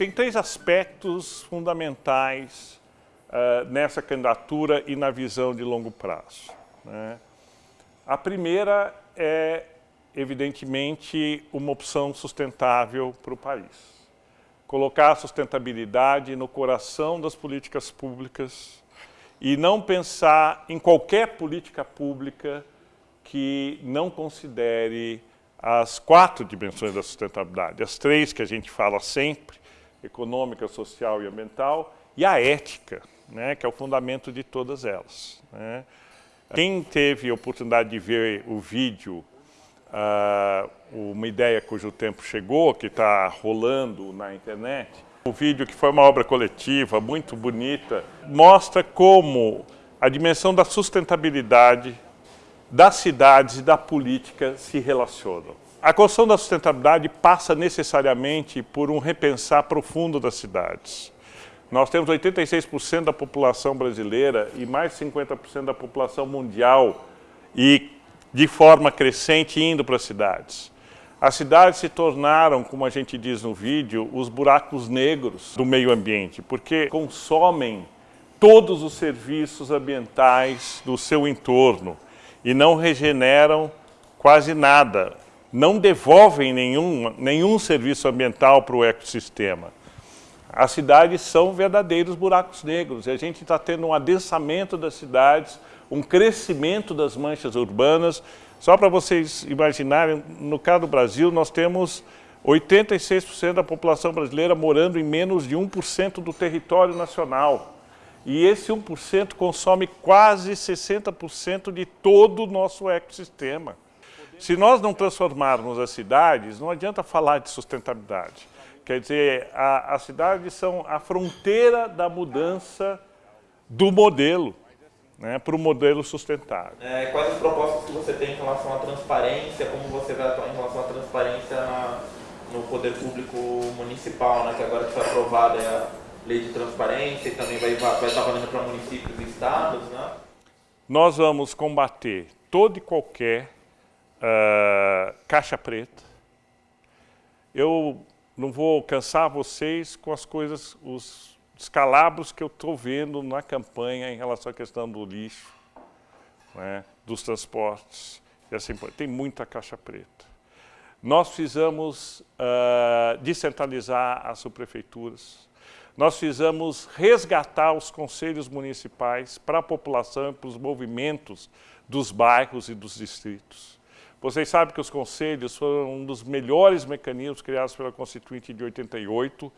tem três aspectos fundamentais uh, nessa candidatura e na visão de longo prazo. Né? A primeira é, evidentemente, uma opção sustentável para o país. Colocar a sustentabilidade no coração das políticas públicas e não pensar em qualquer política pública que não considere as quatro dimensões da sustentabilidade, as três que a gente fala sempre, econômica, social e ambiental, e a ética, né, que é o fundamento de todas elas. Né. Quem teve a oportunidade de ver o vídeo uh, Uma Ideia Cujo Tempo Chegou, que está rolando na internet, o vídeo que foi uma obra coletiva, muito bonita, mostra como a dimensão da sustentabilidade das cidades e da política se relacionam. A construção da sustentabilidade passa necessariamente por um repensar profundo das cidades. Nós temos 86% da população brasileira e mais de 50% da população mundial e de forma crescente indo para as cidades. As cidades se tornaram, como a gente diz no vídeo, os buracos negros do meio ambiente, porque consomem todos os serviços ambientais do seu entorno e não regeneram quase nada, não devolvem nenhum, nenhum serviço ambiental para o ecossistema. As cidades são verdadeiros buracos negros e a gente está tendo um adensamento das cidades, um crescimento das manchas urbanas. Só para vocês imaginarem, no caso do Brasil, nós temos 86% da população brasileira morando em menos de 1% do território nacional. E esse 1% consome quase 60% de todo o nosso ecossistema. Se nós não transformarmos as cidades, não adianta falar de sustentabilidade. Quer dizer, a, as cidades são a fronteira da mudança do modelo, né, para o modelo sustentável. É, quais as propostas que você tem em relação à transparência, como você vai atuar em relação à transparência na, no poder público municipal, né, que agora que foi aprovada é a lei de transparência e também vai, vai estar valendo para municípios e estados, né? Nós vamos combater todo e qualquer uh, caixa preta. Eu não vou cansar vocês com as coisas, os descalabros que eu estou vendo na campanha em relação à questão do lixo, né, dos transportes, e assim Tem muita caixa preta. Nós precisamos uh, descentralizar as subprefeituras, nós precisamos resgatar os conselhos municipais para a população e para os movimentos dos bairros e dos distritos. Vocês sabem que os conselhos foram um dos melhores mecanismos criados pela Constituinte de 88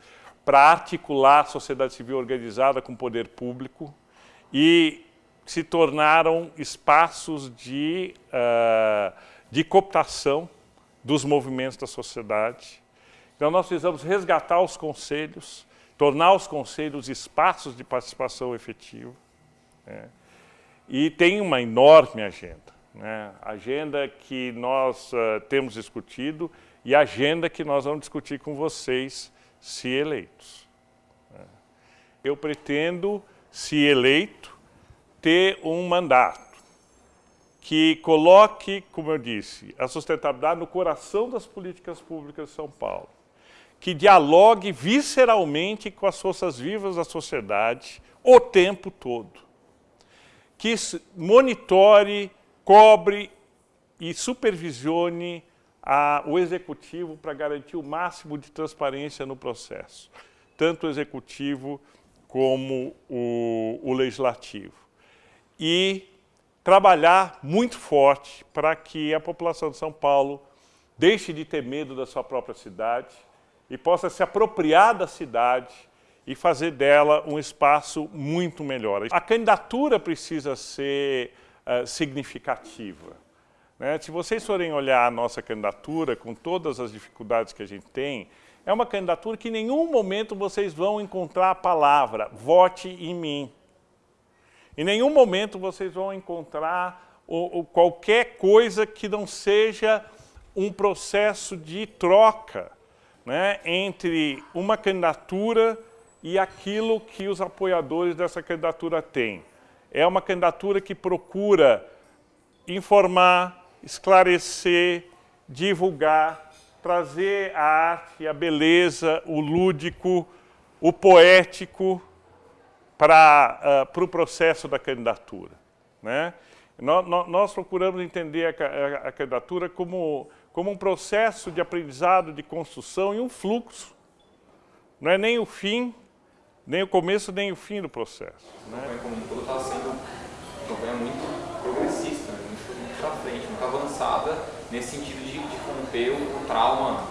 para articular a sociedade civil organizada com o poder público e se tornaram espaços de, uh, de cooptação dos movimentos da sociedade. Então nós precisamos resgatar os conselhos, tornar os conselhos espaços de participação efetiva. Né? E tem uma enorme agenda, né? agenda que nós uh, temos discutido e agenda que nós vamos discutir com vocês se eleitos. Né? Eu pretendo, se eleito, ter um mandato que coloque, como eu disse, a sustentabilidade no coração das políticas públicas de São Paulo que dialogue visceralmente com as forças vivas da sociedade o tempo todo. Que monitore, cobre e supervisione a, o executivo para garantir o máximo de transparência no processo, tanto o executivo como o, o legislativo. E trabalhar muito forte para que a população de São Paulo deixe de ter medo da sua própria cidade, e possa se apropriar da cidade e fazer dela um espaço muito melhor. A candidatura precisa ser uh, significativa. Né? Se vocês forem olhar a nossa candidatura, com todas as dificuldades que a gente tem, é uma candidatura que em nenhum momento vocês vão encontrar a palavra vote em mim. Em nenhum momento vocês vão encontrar o, o, qualquer coisa que não seja um processo de troca né, entre uma candidatura e aquilo que os apoiadores dessa candidatura têm. É uma candidatura que procura informar, esclarecer, divulgar trazer a arte, a beleza, o lúdico, o poético para uh, o pro processo da candidatura. Né? Nós, nós procuramos entender a, a, a, candidatura como, como um processo de aprendizado, de construção e um fluxo. Não é nem o fim, nem o começo, nem o fim do processo. Né? A campanha como um está sendo uma campanha muito progressista, né? muito, para frente, muito avançada, nesse sentido de, de romper o, o trauma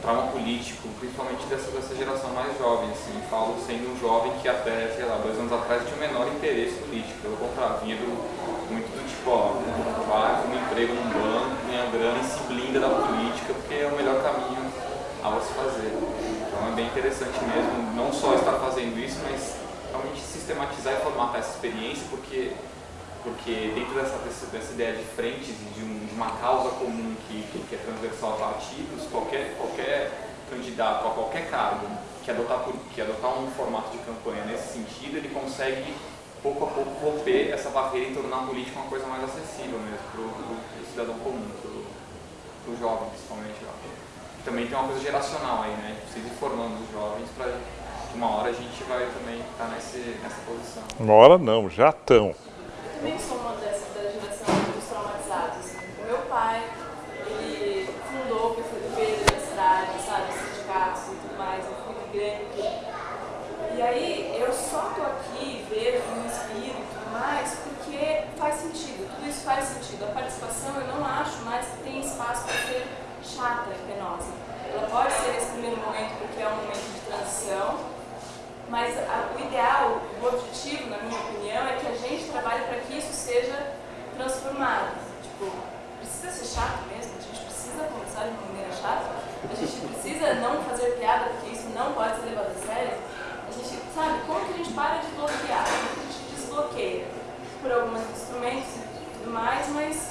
trauma político, principalmente dessa, dessa geração mais jovem, assim, falo sendo um jovem que até, sei lá, dois anos atrás tinha o menor interesse político, pelo contrário, vinha do, muito do tipo, ó, vai um emprego num banco, ganha grana e se blinda da política, porque é o melhor caminho a se fazer. É bem interessante mesmo, não só estar fazendo isso, mas realmente sistematizar e formatar essa experiência, porque porque dentro dessa, dessa ideia de frentes e de, um, de, uma causa comum que, que é transversal a partidos, qualquer, qualquer candidato a qualquer cargo que adotar, que adotar um formato de campanha nesse sentido, ele consegue pouco a pouco romper essa barreira e tornar a política uma coisa mais acessível mesmo para o cidadão comum, para o jovem principalmente. E também tem uma coisa geracional aí, né? Precisa ir formando os jovens para que uma hora a gente vai também estar tá nessa posição. Uma hora não, já estão também sou uma dessa da geração dos traumatizados. O meu pai, ele fundou o PCdoB da cidade, sabe, sindicatos e tudo mais, eu fui de grande. E aí eu só tô aqui, vejo, me inspiro e tudo mais, porque faz sentido, tudo isso faz sentido. A participação eu não acho mais que tem espaço para ser chata e penosa. Ela pode ser nesse primeiro momento porque é um momento de transição, mas a, o ideal, o objetivo, na minha opinião, é que a gente trabalhe para que isso seja transformado. Tipo, precisa ser chato mesmo, a gente precisa chata, a gente precisa não fazer piada porque isso não pode ser levado a sério. A gente, sabe, como que a gente para de bloquear, como que a gente desbloqueia por alguns instrumentos e tudo mais, mas